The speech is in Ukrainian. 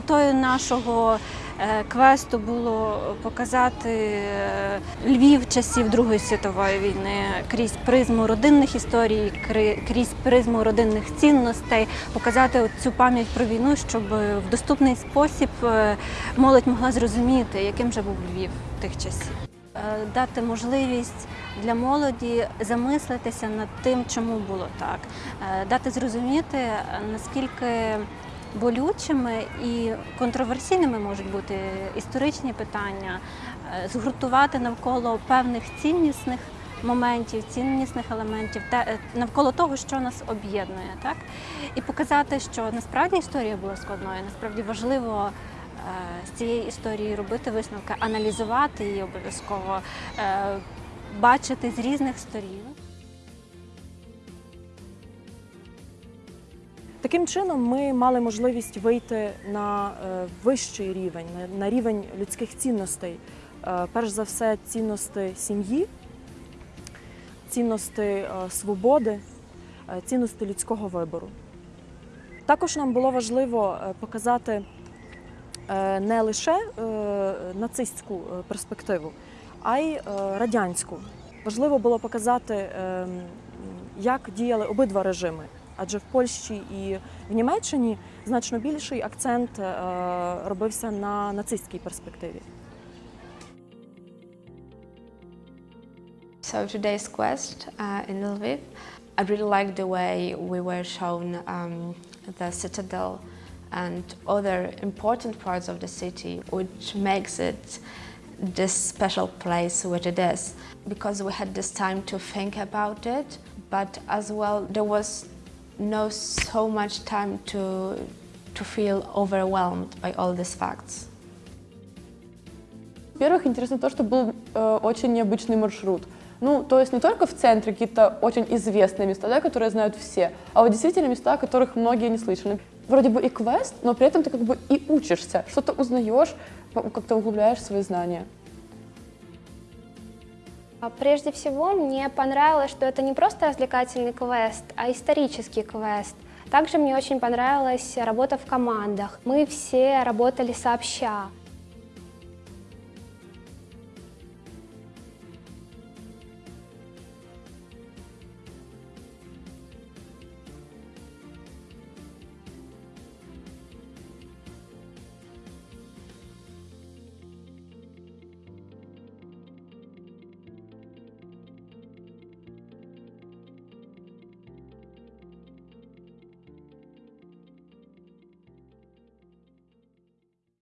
Метою нашого е, квесту було показати е, Львів часів Другої світової війни крізь призму родинних історій, крізь призму родинних цінностей, показати цю пам'ять про війну, щоб в доступний спосіб е, молодь могла зрозуміти, яким же був Львів тих часів. Дати можливість для молоді замислитися над тим, чому було так, дати зрозуміти, наскільки болючими і контроверсійними можуть бути історичні питання, е, згуртувати навколо певних ціннісних моментів, ціннісних елементів, те- навколо того, що нас об'єднує, так і показати, що насправді історія була складною, насправді важливо. е, З цієї історії робити висновки, аналізувати її обов'язково, е, бачити з різних сторін. Таким чином, ми мали можливість вийти на е, вищий рівень, на, рівень людських цінностей. Е, перш за все, цінності сім'ї, цінності е, свободи, цінності людського вибору. Також нам було важливо показати не лише нацистську перспективу, а й радянську. Важливо було показати, е, як діяли обидва режими. Адже в Польщі і в Німеччині значно більший акцент е, робився на нацистській перспективі. So today's quest uh, in Lviv, I really liked the way we were shown um, the citadel and other important parts of the city, which makes it this special place which it is. Because we had this time to think about it, but as well there was no so much time to to feel overwhelmed by all these facts. Во-первых, интересно то, что был э, очень необычный маршрут. Ну, то есть не только в центре какие-то очень известные места, да, которые знают все, а вот действительно места, о которых многие не слышали. Вроде бы и квест, но при этом ты как бы и учишься, что-то узнаешь, как-то углубляешь свои знания. А Прежде всего, мне понравилось, что это не просто развлекательный квест, а исторический квест. Также мне очень понравилась работа в командах. Мы все работали сообща.